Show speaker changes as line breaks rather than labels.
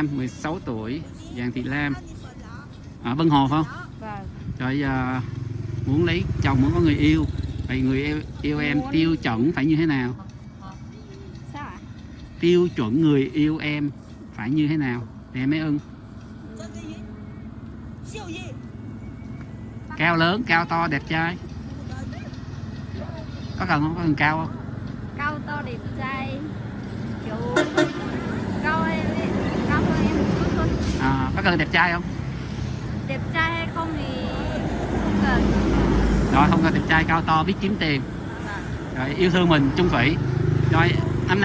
Lam 16 tuổi Giàng Thị Lam ở Vân Hồ không?
Vâng.
Rồi à, muốn lấy chồng muốn có người yêu vậy người yêu, yêu em tiêu chuẩn phải như thế nào?
Sao ạ?
Tiêu chuẩn người yêu em phải như thế nào thì em mới ưng? Cao lớn, cao to, đẹp trai Có cần không? Có cần cao không?
Cao to đẹp trai. Kiểu cao em cao hơn em một chút thôi.
À, có cần đẹp trai không?
Đẹp trai hay không thì không cần.
Rồi không cần đẹp trai cao to biết kiếm tiền
Vâng.
Rồi yêu thương mình chung thủy Rồi